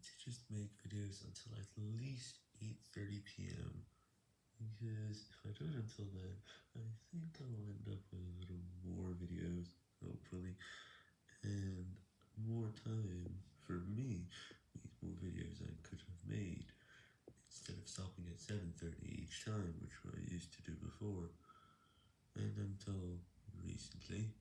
to just make videos until at least 8.30pm, because if I do it until then, I think I'll end up with a little more videos, hopefully, and more time for me with more videos I could have made, instead of stopping at 7.30 each time, which I used to do before, and until recently.